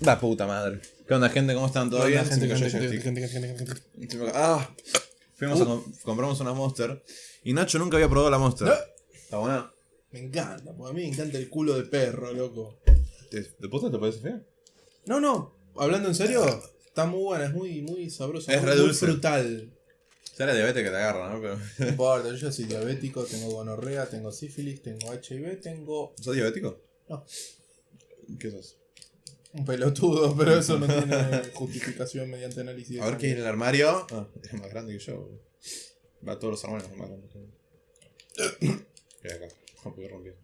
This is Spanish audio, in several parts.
La puta madre. ¿Qué onda, gente? ¿Cómo están? ¿Todo bien? gente, ¡Ah! Fuimos a com- compramos una Monster. Y Nacho nunca había probado la Monster. No. ¿Está buena? Me encanta, porque a mí me encanta el culo de perro, loco. ¿De, de posta te parece fea? No, no, hablando en serio, está muy buena, es muy, muy sabrosa. Es muy, re muy dulce. frutal. Ya la diabetes que te agarra, ¿no? Pero... No importa, yo ya soy diabético, tengo gonorrea, tengo sífilis, tengo HIV, tengo ¿Sos diabético? No. ¿Qué sos? Un pelotudo, pero eso no tiene justificación mediante análisis. A ver qué hay en el armario. Ah, es más grande que yo. Va, todos los armarios más grandes. ¿Qué hay acá? No puedo romper.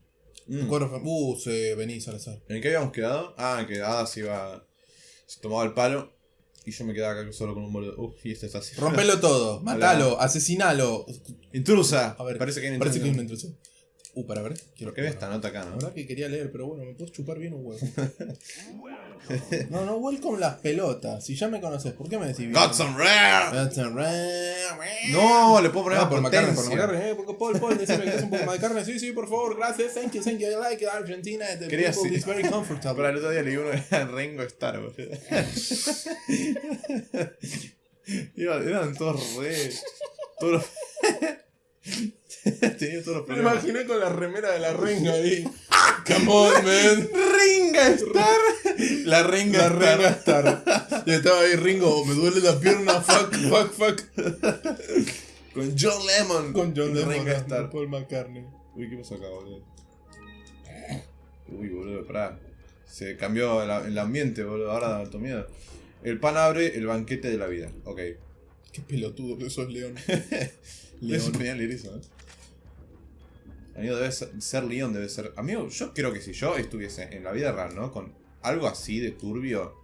Mm. Uh, se vení, Salazar. ¿En qué habíamos quedado? Ah, en que Ada se iba. Se tomaba el palo. Y yo me quedaba acá solo con un boludo. Uf, y este está así. Rompelo todo, matalo, asesinalo. ¡Intrusa! A ver, parece que hay Parece que hay una intrusa. Uh, para ver. Quiero ¿Por qué ves esta nota acá, La no? verdad que quería leer, pero bueno, me puedes chupar bien un huevo. no, no, welcome las pelotas. Si ya me conoces, ¿por qué me decís bien? ¡Got some rare! Got some rare. No, le puedo poner más por McCartney, por. McCartney, eh, porque Paul, Paul, decime que es un poco más de carne. Sí, sí, por favor, gracias, thank you, thank you, I like it, Argentina, the Quería people is very comfortable. Para el otro día leí uno que era Rengo Star, boludo. Eran todos re. Todos. Tenía todos los Me imaginé con la remera de la renga ahí. Come on, man. ¡Ringa Star! La renga La Star. renga Star. Y estaba ahí Ringo, me duele la pierna, fuck, fuck, fuck. Con John Lemon. Con John Lennon, Ringa Star. Paul McCartney. Uy, ¿qué pasó acá, boludo? Uy, boludo, pará. Se cambió el, el ambiente, boludo. Ahora da harto miedo. El pan abre el banquete de la vida. Ok. Qué pelotudo que sos, León. Es León. genial leer eso, ¿eh? Amigo, debe ser, ser León, debe ser. Amigo, yo creo que si yo estuviese en la vida real, ¿no? Con algo así de turbio,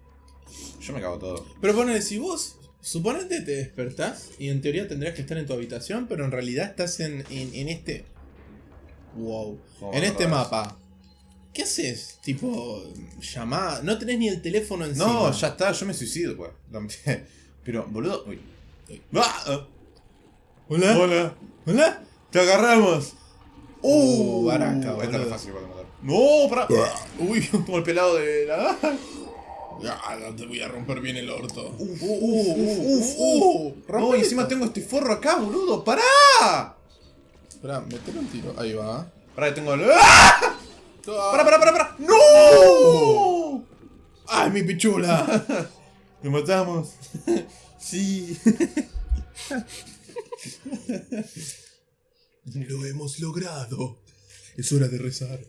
yo me cago todo. Pero ponele, si vos, suponete te despertás y en teoría tendrías que estar en tu habitación, pero en realidad estás en, en, en este... Wow. ¿Cómo En este mapa. ¿Qué haces? Tipo, llamada. No tenés ni el teléfono encima. No, ya está, yo me suicido, pues. No, Pero, boludo. Uy. ¡Ah! Ah. ¿Hola? ¡Hola! ¿Hola? ¡Te agarramos! Uh, baraca, Esta es fácil de matar. ¡No! ¡Para! Uy, Como el pelado de la. ya, no te voy a romper bien el orto. Uf, Uh, uh, uh, uh, uh. No, y encima tengo este forro acá, boludo. ¡Pará! Esperá, metele un tiro. Ahí va. Pará, que tengo el. ¡Ah! ¡Pará, pará, pará! pará! ¡No! ¡Ay, mi pichula! Lo matamos. sí. Lo hemos logrado. Es hora de rezar.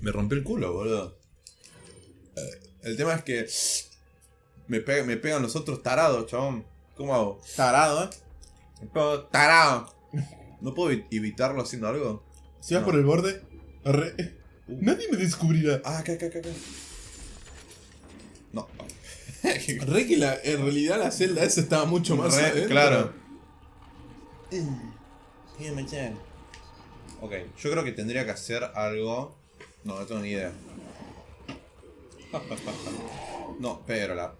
Me rompió el culo, boludo. Eh, El tema es que. Me, pega- me pegan los otros tarados, chabón. ¿Cómo hago? Tarado, ¿eh? Me pego tarado. ¿No puedo evi- evitarlo haciendo algo? Si vas No. por el borde, arre. Nadie me descubrirá. Ah, acá, acá, acá. acá. No. Re que la, en realidad la celda esa estaba mucho más Re- adentro. claro. Ok, yo creo que tendría que hacer algo. No, no tengo ni idea. No, pero la.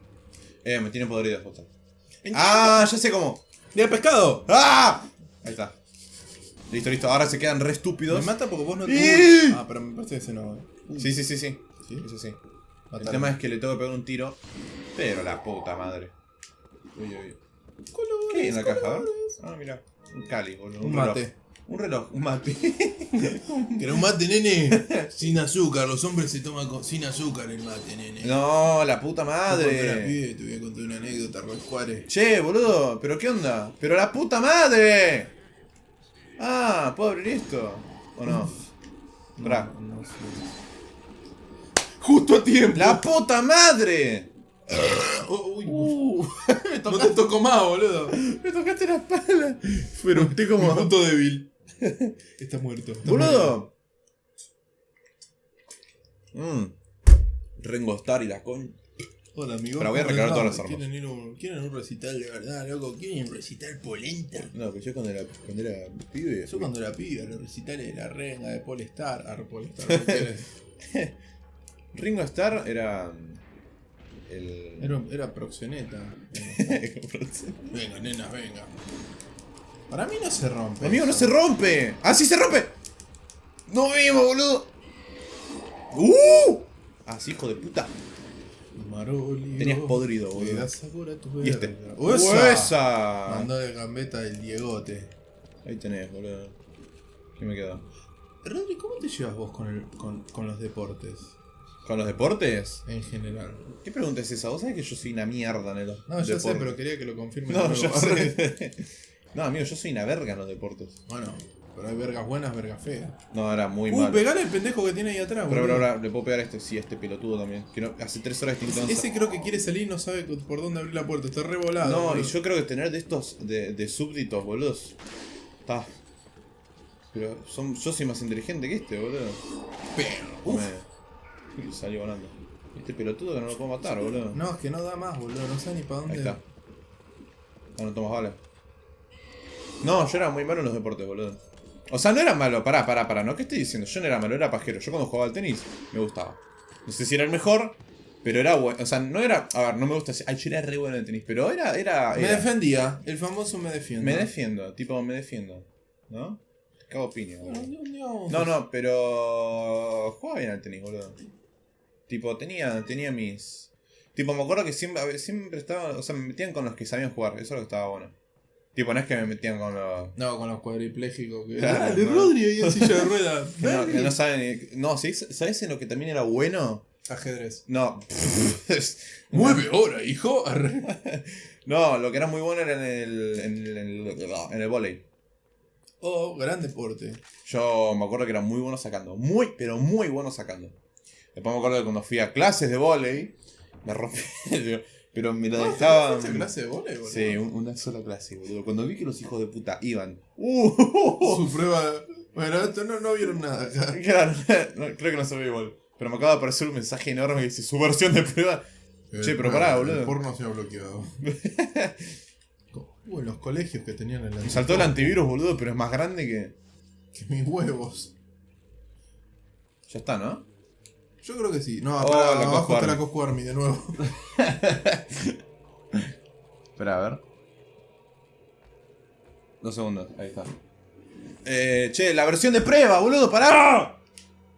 Eh, me tiene podrido justo. ¡Ah! Ya sé cómo. ¡Día del pescado! ¡Ah! Ahí está. Listo, listo. Ahora se quedan re Me estúpidos. mata porque vos no te. Ah, pero me parece que ese no. eh. Sí, sí, sí, sí. ¿Sí? Eso sí. El tema es que le tengo que pegar un tiro. Pero la puta madre. Uy, uy. ¿Qué hay en la caja? Ah, mira. Un cali, boludo. Un reloj. mate. Un reloj, un mate. ¿Querés un mate, nene? sin azúcar, los hombres se toman con- sin azúcar el mate, nene. no, la puta Yo cuando era madre. pibe te voy a contar una anécdota, Roscuare. Che, boludo, ¿pero qué onda? ¡Pero la puta madre! Ah, ¿puedo abrir esto? ¿O no? No, no sé. Justo a tiempo. ¡La puta madre! Oh, uy, no te tocó más, boludo. Me tocaste la espalda. Pero usted como. punto débil. Está muerto. está. ¡Boludo! Mmm. Rengo Star y la con. Hola, amigo. Pero voy a ¿Cómo recargar todas las armas. ¿Quieren, ir un, ¿Quieren un recital de verdad, loco? ¿Quieren un recital polenta? No, que yo cuando era, cuando era pibe. Yo cuando era pibe, los recitales de la renga, de Polestar, ah, Polestar. Ringo Star era. El. Era, era proxeneta. Venga, nenas, venga. Para mí no se rompe. Amigo, no se rompe. ¡Ah, sí se rompe! ¡No vimos, boludo! ¡Uh! Así, hijo de puta. Marolio. Tenías podrido, le boludo. da sabor a tu Y este. gambeta el Diegote. Ahí tenés, boludo. ¿Qué me queda? Rodri, ¿cómo te llevas vos con, el, con, con los deportes? ¿Con los deportes? En general. ¿Qué pregunta es esa? Vos sabés que yo soy una mierda en los No, ya sé, pero quería que lo confirme. No, nuevo. sé. no, amigo, yo soy una verga en los deportes. Bueno, pero hay vergas buenas, vergas feas. No, era muy Uh, mal. pegale al pendejo que tiene ahí atrás, Pero boludo. ahora, ahora le puedo pegar a este, sí, a este pelotudo también. Que no- hace tres horas que intentando- Ese creo que quiere salir y no sabe por dónde abrir la puerta. Está revolado. No, y boludo. yo creo que tener de estos de, de súbditos, boludos. Está. Pero son, yo soy más inteligente que este, boludo. Pero, uf. Me- y salió volando. Este pelotudo que no lo puedo matar, boludo. No, es que no da más, boludo. No sé ni para dónde. Ahí está. Ah, no tomas balas. No, yo era muy malo en los deportes, boludo. O sea, no era malo, pará, pará, pará, ¿no? ¿Qué estoy diciendo? Yo no era malo, era pajero. Yo cuando jugaba al tenis, me gustaba. No sé si era el mejor, pero era bueno. O sea, no era. A ver, no me gusta decir. Ay, yo era re bueno en el tenis, pero era. era, Me era- defendía. El famoso me defiende. me defiendo, tipo, me defiendo. ¿No? Cago piña, No, boludo. no, no. No, no, pero. Jugaba bien al tenis, boludo. Tipo, tenía, tenía mis. Tipo, me acuerdo que siempre, siempre estaba. O sea, me metían con los que sabían jugar, eso es lo que estaba bueno. Tipo, no es que me metían con los. No, con los cuadriplégicos. Que... Claro, Dale, no. Rodri ahí en silla de ruedas. Que no, que no saben. ni- No, ¿sabes, ¿sabes en lo que también era bueno? Ajedrez. No. Mueve ahora, hijo. No, lo que era muy bueno era en el. en el, en el, en el volei. Oh, gran deporte. Yo me acuerdo que era muy bueno sacando. Muy, pero muy bueno sacando. Después me acuerdo que cuando fui a clases de volei, me rompí. Pero me lo dejaban. ¿Fuiste a clase de volei, boludo? Sí, un- una sola clase, boludo. Cuando vi que los hijos de puta iban. ¡Uh! Su prueba. Bueno, esto no, no vieron nada acá. Claro, no, creo que no se ve igual. Pero me acaba de aparecer un mensaje enorme que dice su versión de prueba. Che, pero pará, boludo. El porno se ha bloqueado. Uh, en los colegios que tenían el Me saltó el antivirus, boludo, pero es más grande que. Que mis huevos. Ya está, ¿no? Yo creo que sí. No, Oh, pará, la abajo está la. Cosco Army de nuevo. Espera, a ver. Dos segundos, ahí está. Eh, che, la versión de prueba, boludo, pará.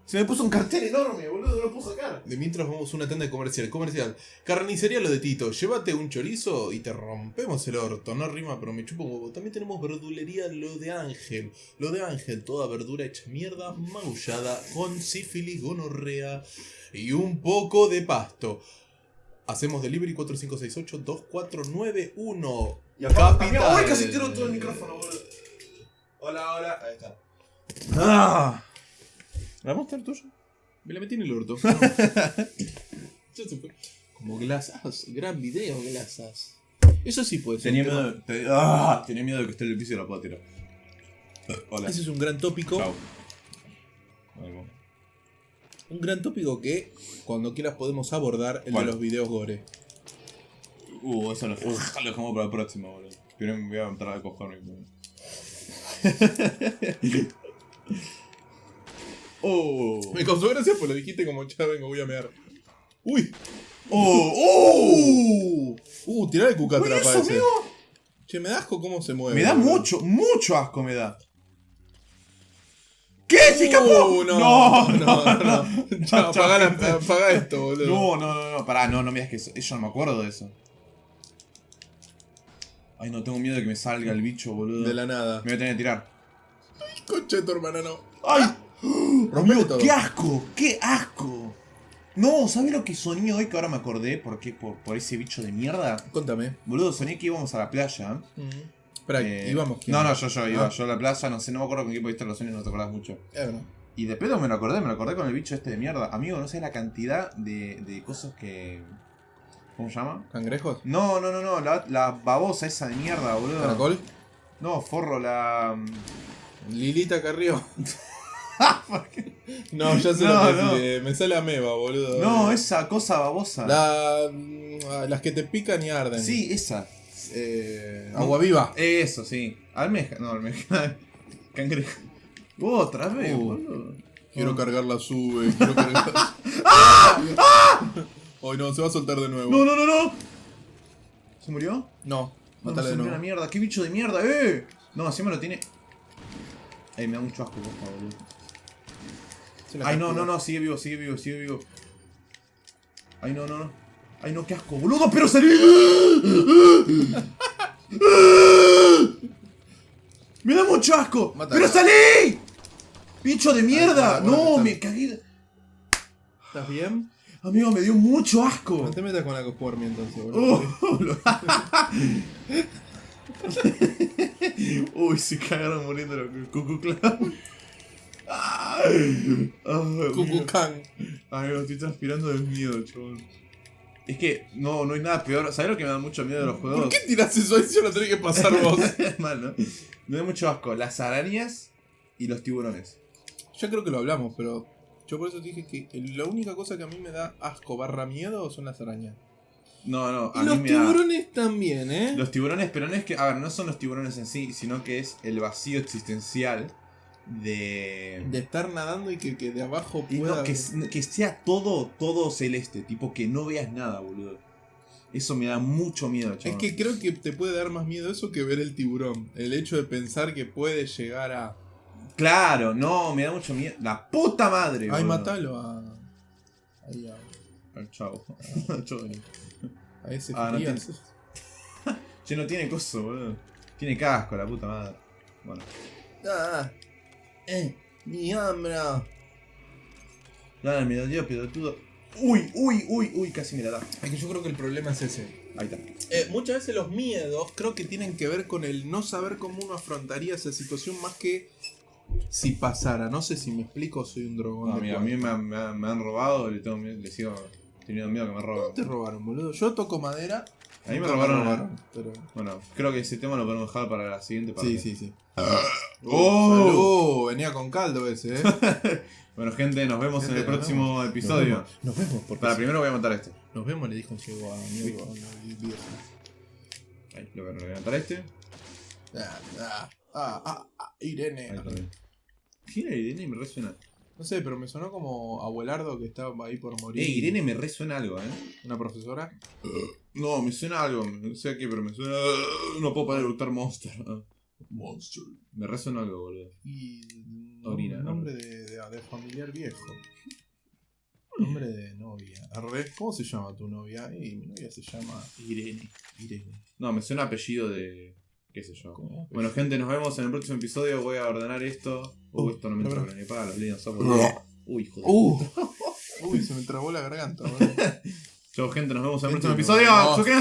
Se me puso un cartel enorme, boludo, no lo puedo sacar. De mientras vamos a una de comercial. Comercial. Carnicería lo de Tito. Llévate un chorizo y te rompemos el orto. No rima, pero me chupo un huevo. También tenemos verdulería lo de Ángel. Lo de Ángel, toda verdura hecha mierda, maullada, con sífilis, gonorrea y un poco de pasto. Hacemos delivery 4568-2491. Y acá, Capital. Uy, casi tiro todo el micrófono, boludo. Hola, hola. Ahí está. Ah. ¿La monster tuya? Me la metí en el orto. Ya se fue. Como glasas. Gran video, glasas. Eso sí puede ser. Tenía un tema- miedo, de, te- ah, tenía miedo de que esté en el piso y la pueda tirar. Hola. Ese es un gran tópico. Ahí va. Un gran tópico que cuando quieras podemos abordar el ¿Cuál? de los videos gore. Uh, eso lo, lo dejamos para la próxima, boludo. Primero me voy a entrar a cogerme. oh. Me causó gracia porque lo dijiste como ya vengo, voy a mear. ¡Uy! ¡Oh! ¡Oh! ¡Uh! Tirá el cucatra eso, para ese. amigo. Che, me da asco cómo se mueve. Me da boludo. mucho, mucho asco me da. ¿Qué? Uh, ¡Se escapó! No, no, no, no. no. Apagá, esto, boludo. No, no, no, no, pará, no, no me digas que eso, yo no me acuerdo de eso. Ay, no, tengo miedo de que me salga el bicho, boludo. De la nada. Me voy a tener que tirar. Concha de tu hermana, no. ¡Ay! Todo. ¡Qué asco! ¡Qué asco! No, ¿sabes lo que soñé hoy? Que ahora me acordé. ¿Por qué? Por, por ese bicho de mierda. Contame. Boludo, soñé que íbamos a la playa. Espera, Eh, íbamos. ¿quién? No, no, yo, yo iba. Ah. Yo a la playa, no sé, no me acuerdo con qué pudiste los sueños, no te acordás mucho. Es verdad. Y de pedo me lo acordé, me lo acordé con el bicho este de mierda. Amigo, no sé la cantidad de, de cosas que. ¿Cómo se llama? ¿Cangrejos? No, no, no, no, la, la babosa esa de mierda, boludo. ¿Caracol? No, forro, la. Lilita Carrió. no, ya sé No, lo que no. decís. Me sale ameba, boludo. No, esa cosa babosa. La, mm, las que te pican y arden. Sí, esa. Eh, agua viva. Eso, sí. Almeja, no, almeja. Cangrejo. Otra vez, Uh. boludo. Quiero Ah. cargar la sube. Quiero cargar. Hoy no, se va a soltar de nuevo. No, no, no, no. ¿Se murió? No, No, matala se murió una mierda. ¿Qué bicho de mierda, eh? No, encima lo tiene. Ay, me da mucho asco, por favor, boludo. Ay, no, no, no, sigue vivo, sigue vivo, sigue vivo. Ay, no, no, no. Ay, no, qué asco, boludo, pero salí. Me da mucho asco. Mátalo. ¡Pero salí! ¡Bicho de mierda! Ah, no, me cagué. ¿Estás bien? Amigo, me dio mucho asco. No te metas con la cosformia entonces, boludo. Oh, Uy, se cagaron muriendo los Cucu Clan. Ay. Cucucán. Amigo, estoy transpirando de miedo, chabón. Es que no, no hay nada peor. ¿Sabes lo que me da mucho miedo de los juegos? ¿Por qué tirás eso ahí si lo tenés que pasar vos? Mal, ¿no? Me da mucho asco. Las arañas y los tiburones. Ya creo que lo hablamos, pero yo por eso te dije que la única cosa que a mí me da asco barra miedo son las arañas. No, no, Y a los mí me da... tiburones también, ¿eh? Los tiburones, pero no es que... A ver, no son los tiburones en sí, sino que es el vacío existencial de... De estar nadando y que, que de abajo pueda... no, que, sea todo, todo celeste, tipo que no veas nada, boludo. Eso me da mucho miedo, Es chaval. que creo que te puede dar más miedo eso que ver el tiburón. El hecho de pensar que puede llegar a... Claro, no, me da mucho miedo. La puta madre, Ay, boludo. matalo a... Ahí a, Al chavo. Chavo. a ese Ah, no tiene- Che, no tiene coso, boludo. Tiene casco, la puta madre. Bueno. Ah, eh, mi hambre. Dale, me dolió, pelotudo. Uy, uy, uy, uy, casi me la da. Es que yo creo que el problema es ese. Ahí está. Eh, muchas veces los miedos creo que tienen que ver con el no saber cómo uno afrontaría esa situación más que si pasara. No sé si me explico, soy un drogón. No, de mira, a mí me, han- me han- me han robado, le, tengo miedo, le sigo teniendo miedo que me ¿Cómo roben. te robaron, boludo? Yo toco madera. A mí me nunca robaron. pero... Bueno, creo que ese tema lo podemos dejar para la siguiente parte. Sí, sí, sí. ¡Oh! Salud, venía con caldo ese, eh. Bueno, gente, nos vemos en el próximo vemos. episodio. Nos vemos, nos vemos porque Para, primero voy a montar este. nos vemos le dijo un ciego a mi a. Ahí, lo voy a levantar este. Ah, ah, ah, ah, ah, Irene. Ahí. ¿Quién era Irene? Me resuena. No sé, pero me sonó como abuelardo que estaba ahí por morir. Eh, Irene me resuena algo, eh. Una profesora. No, me suena algo. No sé a qué, pero me suena. No puedo parar de monster. Monster. Me resuena algo, boludo. Y. Orina, un nombre de, de, de familiar viejo. Nombre de novia. Arre, ¿Cómo se llama tu novia? Y mi novia se llama Irene. Irene. No, me suena apellido de. qué sé yo. ¿Cómo? Bueno, gente, nos vemos en el próximo episodio. Voy a ordenar esto. Uh, Uh, esto no me entra ni para los líneas software. Uy, joder. Uh. Uy, se me trabó la garganta, boludo. Chau, gente, nos vemos en el próximo episodio. vemos. Suscríbanse.